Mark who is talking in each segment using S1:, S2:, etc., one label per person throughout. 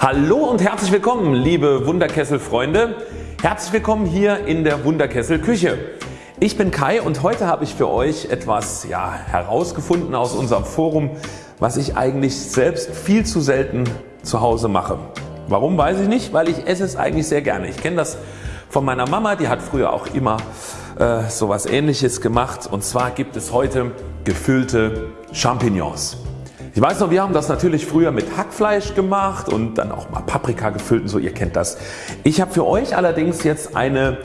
S1: Hallo und herzlich willkommen liebe Wunderkessel Freunde. Herzlich willkommen hier in der Wunderkessel Küche. Ich bin Kai und heute habe ich für euch etwas ja, herausgefunden aus unserem Forum was ich eigentlich selbst viel zu selten zu Hause mache. Warum weiß ich nicht, weil ich esse es eigentlich sehr gerne. Ich kenne das von meiner Mama, die hat früher auch immer äh, sowas ähnliches gemacht und zwar gibt es heute gefüllte Champignons. Ich weiß noch wir haben das natürlich früher mit Hackfleisch gemacht und dann auch mal Paprika gefüllt und so, ihr kennt das. Ich habe für euch allerdings jetzt eine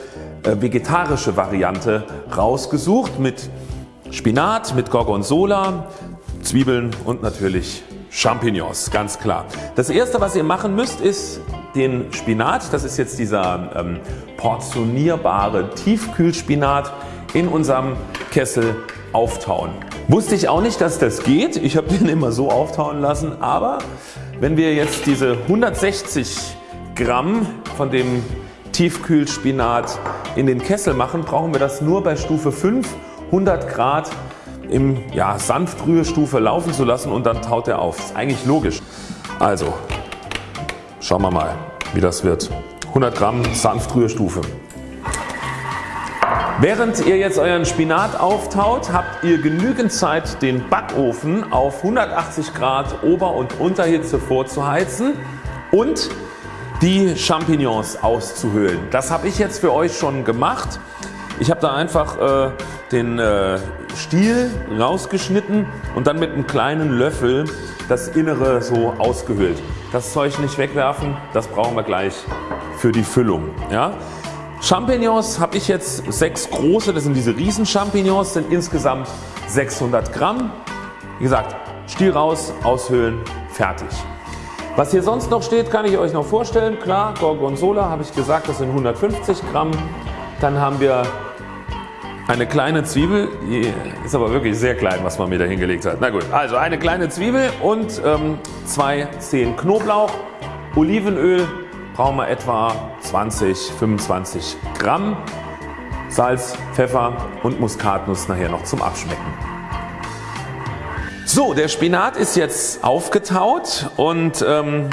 S1: äh, vegetarische Variante rausgesucht mit Spinat, mit Gorgonzola, Zwiebeln und natürlich Champignons, ganz klar. Das erste was ihr machen müsst ist den Spinat, das ist jetzt dieser ähm, portionierbare Tiefkühlspinat in unserem Kessel auftauen. Wusste ich auch nicht dass das geht, ich habe den immer so auftauen lassen, aber wenn wir jetzt diese 160 Gramm von dem Tiefkühlspinat in den Kessel machen, brauchen wir das nur bei Stufe 5 100 Grad im ja, Sanftrührstufe laufen zu lassen und dann taut er auf. Ist eigentlich logisch. Also schauen wir mal wie das wird. 100 Gramm Sanftrührstufe. Während ihr jetzt euren Spinat auftaut, habt ihr genügend Zeit den Backofen auf 180 Grad Ober- und Unterhitze vorzuheizen und die Champignons auszuhöhlen. Das habe ich jetzt für euch schon gemacht. Ich habe da einfach äh, den äh, Stiel rausgeschnitten und dann mit einem kleinen Löffel das Innere so ausgehöhlt. Das Zeug nicht wegwerfen, das brauchen wir gleich für die Füllung. Ja? Champignons habe ich jetzt sechs große, das sind diese Riesen Champignons, sind insgesamt 600 Gramm. Wie gesagt Stiel raus, aushöhlen, fertig. Was hier sonst noch steht kann ich euch noch vorstellen. Klar Gorgonzola habe ich gesagt das sind 150 Gramm. Dann haben wir eine kleine Zwiebel, die ist aber wirklich sehr klein was man mir da hingelegt hat. Na gut, also eine kleine Zwiebel und ähm, zwei Zehen Knoblauch, Olivenöl brauchen wir etwa 20, 25 Gramm, Salz, Pfeffer und Muskatnuss nachher noch zum Abschmecken. So der Spinat ist jetzt aufgetaut und ähm,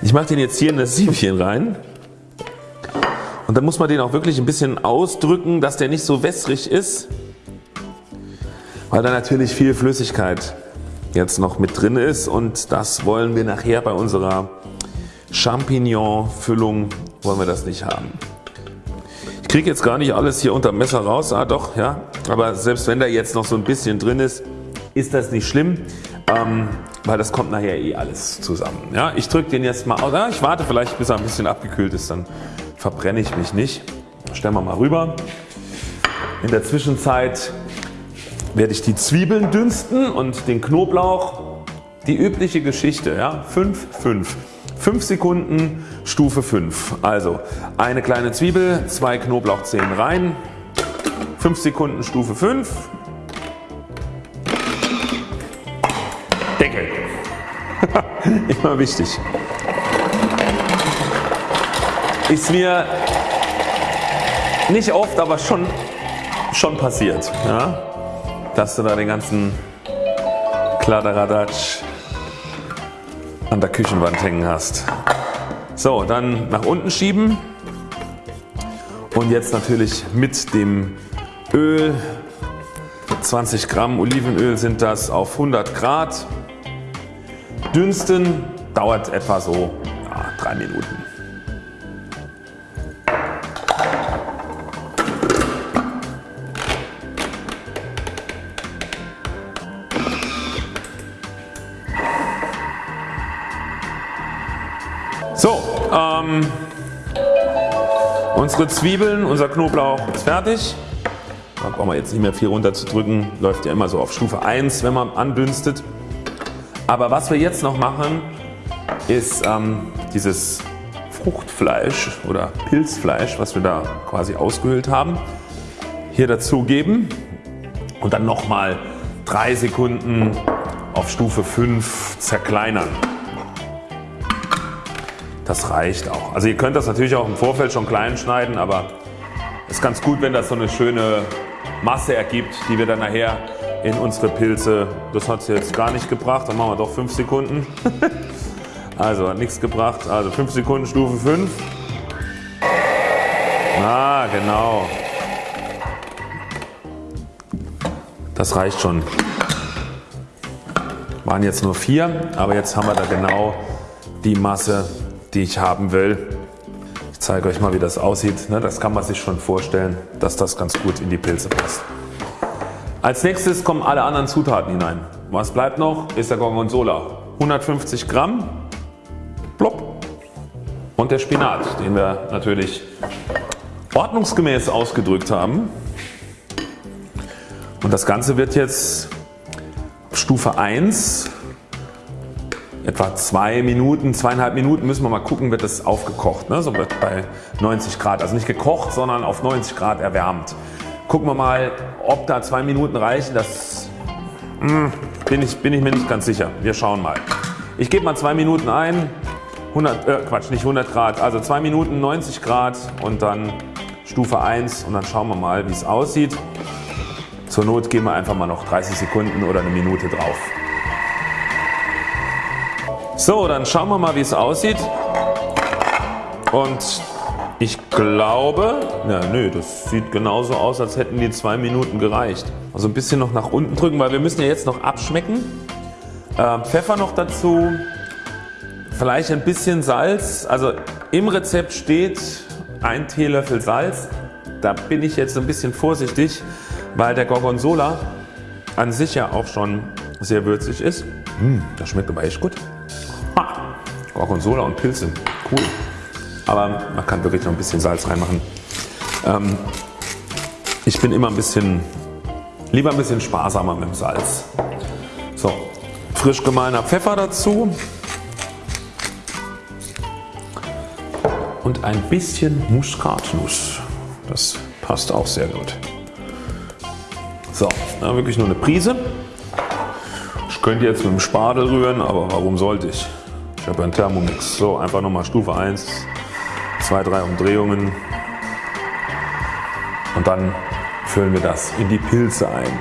S1: ich mache den jetzt hier in das Siebchen rein. Und dann muss man den auch wirklich ein bisschen ausdrücken, dass der nicht so wässrig ist, weil da natürlich viel Flüssigkeit jetzt noch mit drin ist und das wollen wir nachher bei unserer Champignon Füllung wollen wir das nicht haben. Ich kriege jetzt gar nicht alles hier unter dem Messer raus, ah doch ja, aber selbst wenn da jetzt noch so ein bisschen drin ist, ist das nicht schlimm, ähm, weil das kommt nachher eh alles zusammen. Ja, ich drücke den jetzt mal aus, ah, ich warte vielleicht bis er ein bisschen abgekühlt ist, dann verbrenne ich mich nicht. Stellen wir mal rüber. In der Zwischenzeit werde ich die Zwiebeln dünsten und den Knoblauch. Die übliche Geschichte. Ja? 5, 5. 5 Sekunden Stufe 5. Also eine kleine Zwiebel, zwei Knoblauchzehen rein. 5 Sekunden Stufe 5. Deckel. Immer wichtig ist mir nicht oft aber schon, schon passiert, ja? dass du da den ganzen Kladderadatsch an der Küchenwand hängen hast. So dann nach unten schieben und jetzt natürlich mit dem Öl 20 Gramm Olivenöl sind das auf 100 Grad dünsten dauert etwa so ja, 3 Minuten. So, ähm, unsere Zwiebeln, unser Knoblauch ist fertig. Da brauchen wir jetzt nicht mehr viel runter zu drücken, läuft ja immer so auf Stufe 1 wenn man andünstet. Aber was wir jetzt noch machen ist ähm, dieses Fruchtfleisch oder Pilzfleisch was wir da quasi ausgehöhlt haben hier dazugeben und dann nochmal 3 Sekunden auf Stufe 5 zerkleinern. Das reicht auch. Also ihr könnt das natürlich auch im Vorfeld schon klein schneiden, aber es ist ganz gut wenn das so eine schöne Masse ergibt, die wir dann nachher in unsere Pilze, das hat es jetzt gar nicht gebracht, dann machen wir doch 5 Sekunden, Also hat nichts gebracht. Also 5 Sekunden Stufe 5. Ah, genau. Das reicht schon. Waren jetzt nur vier, aber jetzt haben wir da genau die Masse, die ich haben will. Ich zeige euch mal, wie das aussieht. Ne, das kann man sich schon vorstellen, dass das ganz gut in die Pilze passt. Als nächstes kommen alle anderen Zutaten hinein. Was bleibt noch? Ist der Gorgonzola. 150 Gramm. Plopp. Und der Spinat, den wir natürlich ordnungsgemäß ausgedrückt haben. Und das Ganze wird jetzt Stufe 1 etwa 2 Minuten, zweieinhalb Minuten müssen wir mal gucken wird das aufgekocht. Ne? So bei 90 Grad. Also nicht gekocht, sondern auf 90 Grad erwärmt. Gucken wir mal ob da 2 Minuten reichen. Das mh, hm, bin, ich, bin ich mir nicht ganz sicher. Wir schauen mal. Ich gebe mal 2 Minuten ein. 100, äh, Quatsch nicht 100 Grad. Also 2 Minuten 90 Grad und dann Stufe 1 und dann schauen wir mal wie es aussieht. Zur Not geben wir einfach mal noch 30 Sekunden oder eine Minute drauf. So dann schauen wir mal wie es aussieht und ich glaube, ja, nö, das sieht genauso aus als hätten die 2 Minuten gereicht. Also ein bisschen noch nach unten drücken, weil wir müssen ja jetzt noch abschmecken. Äh, Pfeffer noch dazu, vielleicht ein bisschen Salz. Also im Rezept steht ein Teelöffel Salz. Da bin ich jetzt ein bisschen vorsichtig, weil der Gorgonzola an sich ja auch schon sehr würzig ist. Mmh, das schmeckt aber echt gut. Gorgonzola und Pilze, cool. Aber man kann wirklich noch ein bisschen Salz reinmachen. Ähm, ich bin immer ein bisschen, lieber ein bisschen sparsamer mit dem Salz. So, frisch gemahlener Pfeffer dazu. Und ein bisschen Muskatnuss. Das passt auch sehr gut. So, wirklich nur eine Prise. Könnte jetzt mit dem Spadel rühren, aber warum sollte ich? Ich habe einen Thermomix. So, einfach nochmal Stufe 1, 2, 3 Umdrehungen und dann füllen wir das in die Pilze ein.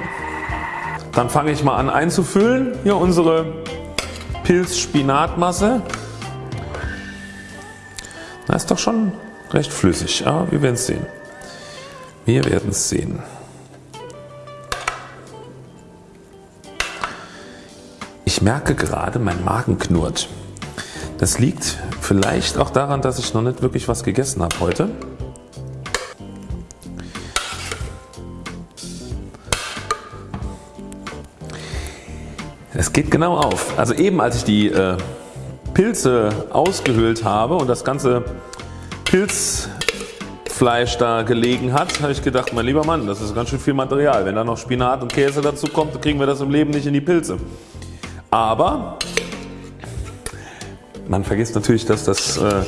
S1: Dann fange ich mal an einzufüllen. Hier unsere Pilz-Spinatmasse. Das ist doch schon recht flüssig. Ja, wir werden es sehen. Wir werden es sehen. Merke gerade, mein Magen knurrt. Das liegt vielleicht auch daran, dass ich noch nicht wirklich was gegessen habe heute. Es geht genau auf. Also eben als ich die äh, Pilze ausgehöhlt habe und das ganze Pilzfleisch da gelegen hat, habe ich gedacht, mein lieber Mann, das ist ganz schön viel Material. Wenn da noch Spinat und Käse dazu kommt, kriegen wir das im Leben nicht in die Pilze. Aber man vergisst natürlich, dass das äh,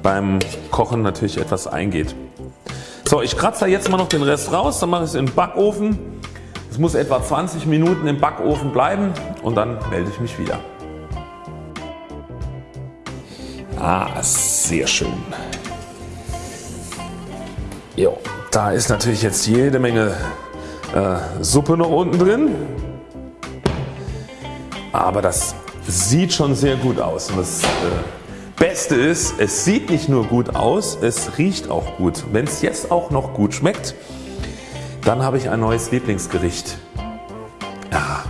S1: beim Kochen natürlich etwas eingeht. So, ich kratze da jetzt mal noch den Rest raus, dann mache ich es in den Backofen. Es muss etwa 20 Minuten im Backofen bleiben und dann melde ich mich wieder. Ah, sehr schön. Jo, da ist natürlich jetzt jede Menge äh, Suppe noch unten drin. Aber das sieht schon sehr gut aus. Und das äh, Beste ist, es sieht nicht nur gut aus, es riecht auch gut. Wenn es jetzt auch noch gut schmeckt, dann habe ich ein neues Lieblingsgericht. Ja,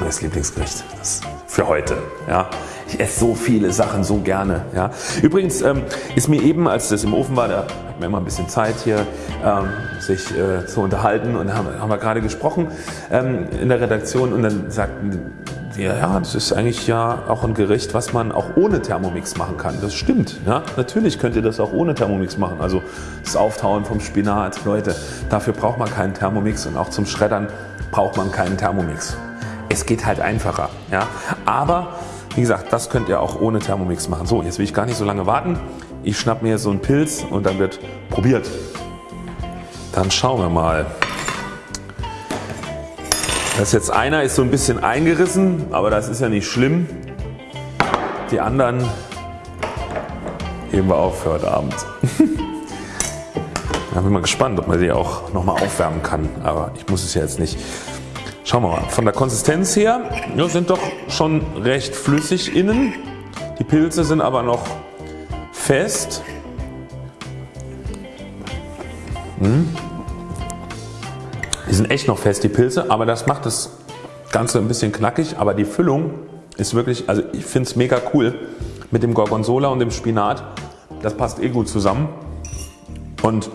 S1: neues Lieblingsgericht für heute. Ja. Ich esse so viele Sachen so gerne. Ja. Übrigens ähm, ist mir eben als das im Ofen war, da hat man immer ein bisschen Zeit hier ähm, sich äh, zu unterhalten und haben, haben wir gerade gesprochen ähm, in der Redaktion und dann sagten wir, ja das ist eigentlich ja auch ein Gericht was man auch ohne Thermomix machen kann. Das stimmt. Ja. Natürlich könnt ihr das auch ohne Thermomix machen. Also das Auftauen vom Spinat. Leute dafür braucht man keinen Thermomix und auch zum Schreddern braucht man keinen Thermomix. Es geht halt einfacher. Ja. Aber wie gesagt, das könnt ihr auch ohne Thermomix machen. So, jetzt will ich gar nicht so lange warten. Ich schnapp mir so einen Pilz und dann wird probiert. Dann schauen wir mal. Das ist jetzt einer ist so ein bisschen eingerissen, aber das ist ja nicht schlimm. Die anderen heben wir auf für heute Abend. da bin ich mal gespannt, ob man die auch nochmal aufwärmen kann, aber ich muss es ja jetzt nicht. Schauen wir mal. Von der Konsistenz her ja, sind doch schon recht flüssig innen. Die Pilze sind aber noch fest. Hm. Die sind echt noch fest die Pilze, aber das macht das Ganze ein bisschen knackig. Aber die Füllung ist wirklich, also ich finde es mega cool mit dem Gorgonzola und dem Spinat. Das passt eh gut zusammen. Und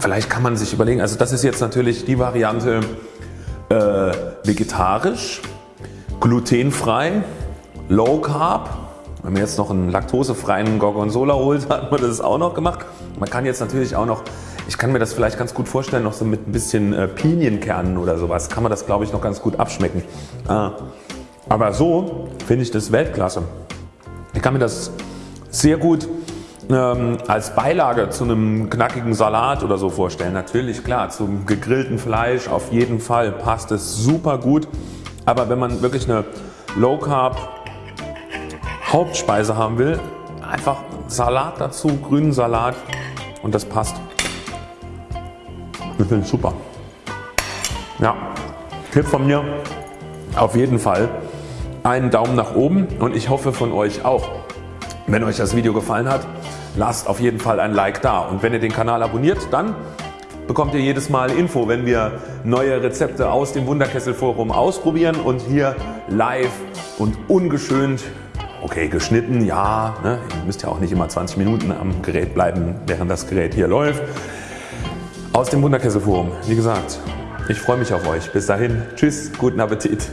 S1: vielleicht kann man sich überlegen, also das ist jetzt natürlich die Variante äh, vegetarisch, glutenfrei, low carb. Wenn man jetzt noch einen laktosefreien Gorgonzola holt, hat man das auch noch gemacht. Man kann jetzt natürlich auch noch, ich kann mir das vielleicht ganz gut vorstellen, noch so mit ein bisschen äh, Pinienkernen oder sowas, kann man das glaube ich noch ganz gut abschmecken. Ah. Aber so finde ich das Weltklasse. Ich kann mir das sehr gut ähm, als Beilage zu einem knackigen Salat oder so vorstellen. Natürlich klar zum gegrillten Fleisch auf jeden Fall passt es super gut. Aber wenn man wirklich eine Low Carb Hauptspeise haben will, einfach Salat dazu, grünen Salat und das passt. Finde es super. Ja, Tipp von mir auf jeden Fall einen Daumen nach oben und ich hoffe von euch auch. Wenn euch das Video gefallen hat, lasst auf jeden Fall ein Like da und wenn ihr den Kanal abonniert, dann bekommt ihr jedes Mal Info, wenn wir neue Rezepte aus dem Wunderkessel Forum ausprobieren und hier live und ungeschönt, okay geschnitten, ja, ne, ihr müsst ja auch nicht immer 20 Minuten am Gerät bleiben, während das Gerät hier läuft, aus dem Wunderkessel Forum. Wie gesagt, ich freue mich auf euch. Bis dahin, tschüss, guten Appetit.